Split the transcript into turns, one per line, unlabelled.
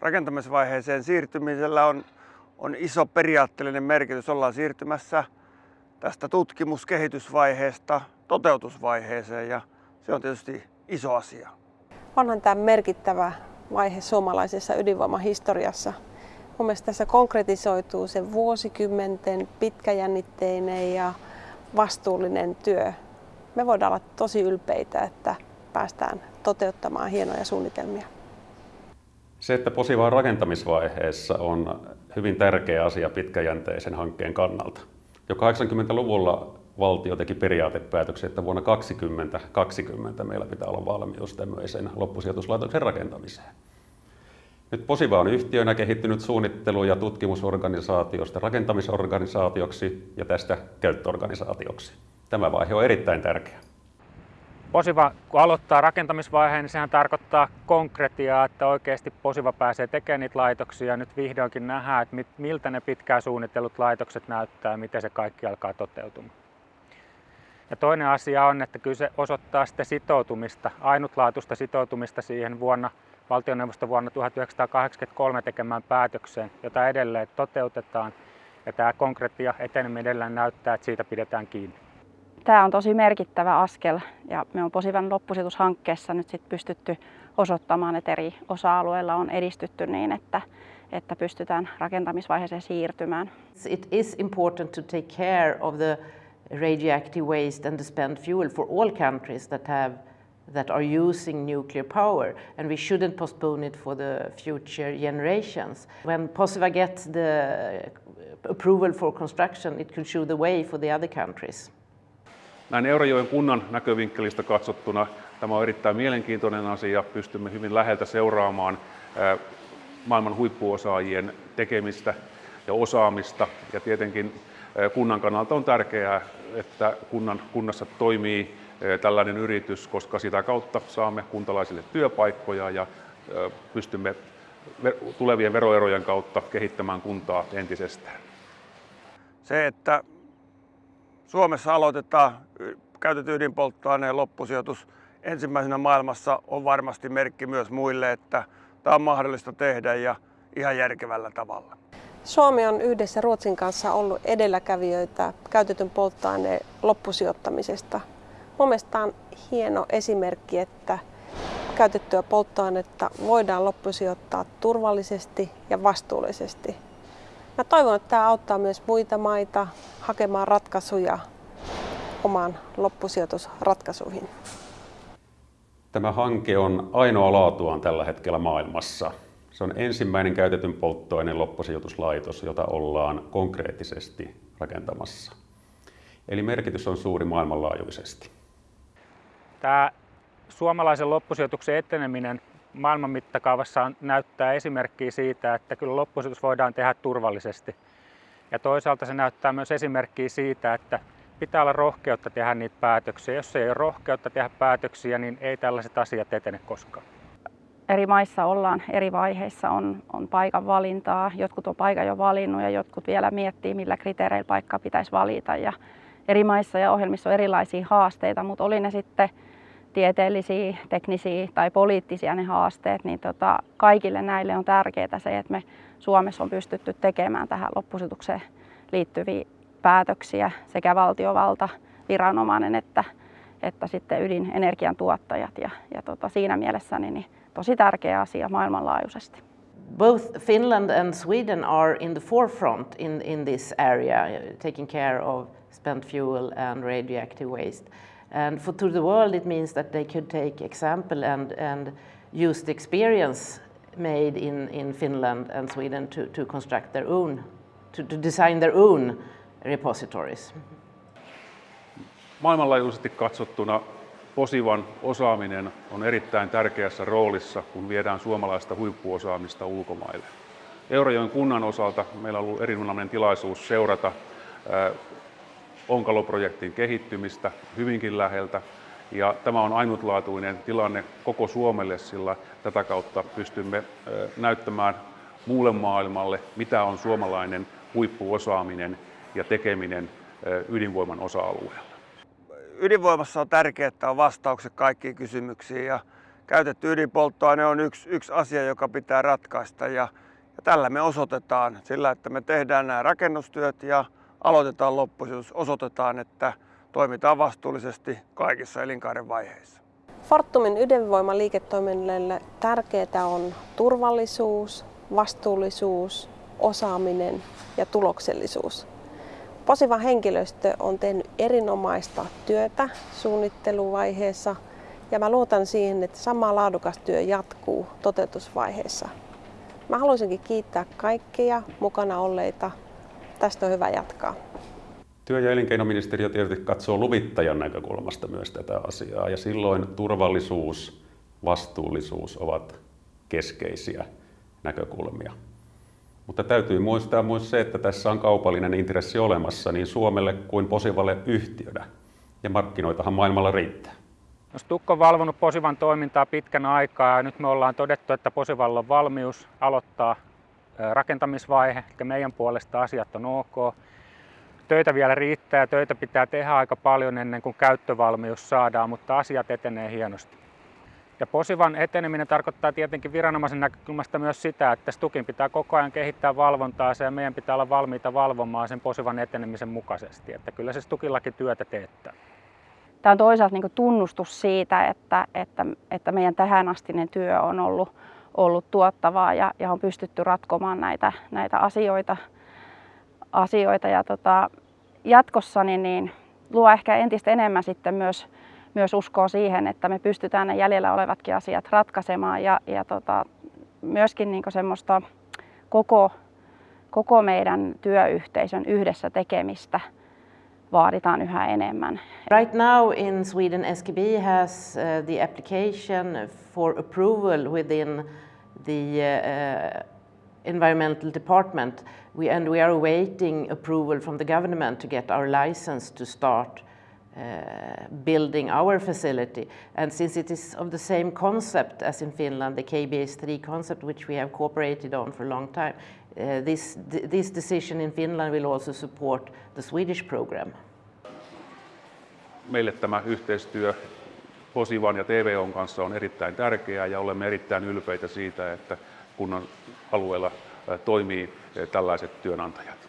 Rakentamisvaiheeseen siirtymisellä on, on iso periaatteellinen merkitys. Ollaan siirtymässä tästä tutkimuskehitysvaiheesta toteutusvaiheeseen ja se on tietysti iso asia.
Onhan tämä merkittävä vaihe suomalaisessa ydinvoimahistoriassa. Mun mielestä tässä konkretisoituu se vuosikymmenten pitkäjännitteinen ja vastuullinen työ. Me voidaan olla tosi ylpeitä, että päästään toteuttamaan hienoja suunnitelmia.
Se, että Posiva on rakentamisvaiheessa, on hyvin tärkeä asia pitkäjänteisen hankkeen kannalta. Jo 80-luvulla valtio teki periaatepäätöksen, että vuonna 2020 meillä pitää olla valmius tämmöisen loppusijoituslaitoksen rakentamiseen. Nyt Posiva on yhtiönä kehittynyt suunnittelu- ja tutkimusorganisaatiosta rakentamisorganisaatioksi ja tästä käyttöorganisaatioksi. Tämä vaihe on erittäin tärkeä.
Posiva, kun aloittaa rakentamisvaiheen, niin sehän tarkoittaa konkretiaa, että oikeasti Posiva pääsee tekemään niitä laitoksia. Nyt vihdoinkin nähdään, että miltä ne pitkään suunnitellut laitokset näyttää ja miten se kaikki alkaa toteutumaan. Ja toinen asia on, että kyllä se osoittaa sitten sitoutumista, ainutlaatuista sitoutumista siihen vuonna, valtioneuvoston vuonna 1983 tekemään päätökseen, jota edelleen toteutetaan. Ja tämä konkretia eteneminen edelleen näyttää, että siitä pidetään kiinni.
Tämä on tosi merkittävä askel ja me on Posivan loppusijoitushankkeessa nyt sit pystytty osoittamaan, että eri osa-alueilla on edistytty niin, että, että pystytään rakentamisvaiheeseen siirtymään.
It is important to take care of the radioactive waste and the spent fuel for all countries that have that are using nuclear power and we shouldn't postpone it for the future generations. When Posiva gets the approval for construction, it could show the way for the other countries.
Näin Eurajoen kunnan näkövinkkelistä katsottuna tämä on erittäin mielenkiintoinen asia. Pystymme hyvin läheltä seuraamaan maailman huippuosaajien tekemistä ja osaamista. Ja tietenkin kunnan kannalta on tärkeää, että kunnan, kunnassa toimii tällainen yritys, koska sitä kautta saamme kuntalaisille työpaikkoja ja pystymme tulevien veroerojen kautta kehittämään kuntaa entisestään.
Se, että Suomessa aloitetaan käytetyn ydinpolttoaineen loppusijoitus ensimmäisenä maailmassa on varmasti merkki myös muille, että tämä on mahdollista tehdä ja ihan järkevällä tavalla.
Suomi on yhdessä Ruotsin kanssa ollut edelläkävijöitä käytetyn polttoaineen loppusijoittamisesta. Mun mielestä on hieno esimerkki, että käytettyä polttoainetta voidaan loppusijoittaa turvallisesti ja vastuullisesti. Mä toivon, että tämä auttaa myös muita maita hakemaan ratkaisuja omaan loppusijoitusratkaisuihin.
Tämä hanke on ainoa laatuaan tällä hetkellä maailmassa. Se on ensimmäinen käytetyn polttoaineen loppusijoituslaitos, jota ollaan konkreettisesti rakentamassa. Eli merkitys on suuri maailmanlaajuisesti.
Tämä suomalaisen loppusijoituksen eteneminen maailman mittakaavassa näyttää esimerkkiä siitä, että kyllä loppusijoitus voidaan tehdä turvallisesti. Ja toisaalta se näyttää myös esimerkkiä siitä, että pitää olla rohkeutta tehdä niitä päätöksiä. Jos ei ole rohkeutta tehdä päätöksiä, niin ei tällaiset asiat etene koskaan.
Eri maissa ollaan eri vaiheissa, on, on paikan valintaa. Jotkut on paikan jo valinnut ja jotkut vielä miettii, millä kriteereillä paikkaa pitäisi valita. Ja eri maissa ja ohjelmissa on erilaisia haasteita, mutta oli ne sitten tieteellisiä, teknisiä tai poliittisia ne haasteet, niin tota, kaikille näille on tärkeää se, että me Suomessa on pystytty tekemään tähän loppusitukseen liittyviä päätöksiä sekä valtiovalta, viranomainen että, että sitten ydinenergian tuottajat. Ja, ja tota, siinä mielessä niin, niin tosi tärkeä asia maailmanlaajuisesti.
Both Finland and Sweden are in the forefront in, in this area, taking care of spent fuel and radioactive waste. And for to the world it means that they could take example and, and use the experience made in, in Finland and Sweden to, to construct their own, to, to design their own repositories.
Maailmanlaajuisesti katsottuna Posivan osaaminen on erittäin tärkeässä roolissa, kun viedään suomalaista huippuosaamista ulkomaille. Eurajoen kunnan osalta meillä on ollut erinomainen tilaisuus seurata Onkaloprojektin kehittymistä hyvinkin läheltä. Ja tämä on ainutlaatuinen tilanne koko Suomelle, sillä tätä kautta pystymme näyttämään muulle maailmalle, mitä on suomalainen huippuosaaminen ja tekeminen ydinvoiman osa-alueella.
Ydinvoimassa on tärkeää, että on vastaukset kaikkiin kysymyksiin ja käytetty ydinpolttoaine on yksi, yksi asia, joka pitää ratkaista ja, ja tällä me osoitetaan sillä, että me tehdään nämä rakennustyöt ja aloitetaan loppusijoitus, osoitetaan, että toimitaan vastuullisesti kaikissa elinkaaren vaiheissa.
Fortumin ydinvoimaliiketoiminnalle tärkeää on turvallisuus, vastuullisuus, osaaminen ja tuloksellisuus. Posivan henkilöstö on tehnyt erinomaista työtä suunnitteluvaiheessa ja mä luotan siihen, että sama laadukas työ jatkuu toteutusvaiheessa. Mä haluaisinkin kiittää kaikkia mukana olleita. Tästä on hyvä jatkaa.
Työ- ja elinkeinoministeriö tietysti katsoo luvittajan näkökulmasta myös tätä asiaa ja silloin turvallisuus, vastuullisuus ovat keskeisiä näkökulmia. Mutta täytyy muistaa myös se, että tässä on kaupallinen intressi olemassa niin Suomelle kuin Posivalle yhtiönä. Ja markkinoitahan maailmalla riittää.
No, Stukko on valvonut Posivan toimintaa pitkän aikaa ja nyt me ollaan todettu, että Posivalla on valmius aloittaa rakentamisvaihe, eli meidän puolesta asiat on ok. Töitä vielä riittää ja töitä pitää tehdä aika paljon ennen kuin käyttövalmius saadaan, mutta asiat etenee hienosti. Ja Posivan eteneminen tarkoittaa tietenkin viranomaisen näkökulmasta myös sitä, että Stukin pitää koko ajan kehittää valvontaa ja meidän pitää olla valmiita valvomaan sen Posivan etenemisen mukaisesti. Että kyllä se Stukillakin työtä teettää.
Tämä on toisaalta niin tunnustus siitä, että, että, että meidän tähänastinen työ on ollut, ollut tuottavaa ja, ja on pystytty ratkomaan näitä, näitä asioita. asioita. Ja tota, jatkossa niin, niin luo ehkä entistä enemmän sitten myös myös uskoo siihen, että me pystytään ne jäljellä olevatkin asiat ratkaisemaan ja, ja tota, myöskin niin semmoista koko, koko meidän työyhteisön yhdessä tekemistä vaaditaan yhä enemmän.
Right now in Sweden SKB has uh, the application for approval within the uh, environmental department we, and we are awaiting approval from the government to get our license to start Uh, building our facility. And since it is of the same concept as in Finland, the KBS3 concept, which we have cooperated on for a long time, uh, this, th this decision in Finland will also support the Swedish program.
Meille tämä yhteistyö Posivan ja TVOn kanssa on erittäin tärkeää ja olemme erittäin ylpeitä siitä, että kunnan alueella toimii tällaiset työnantajat.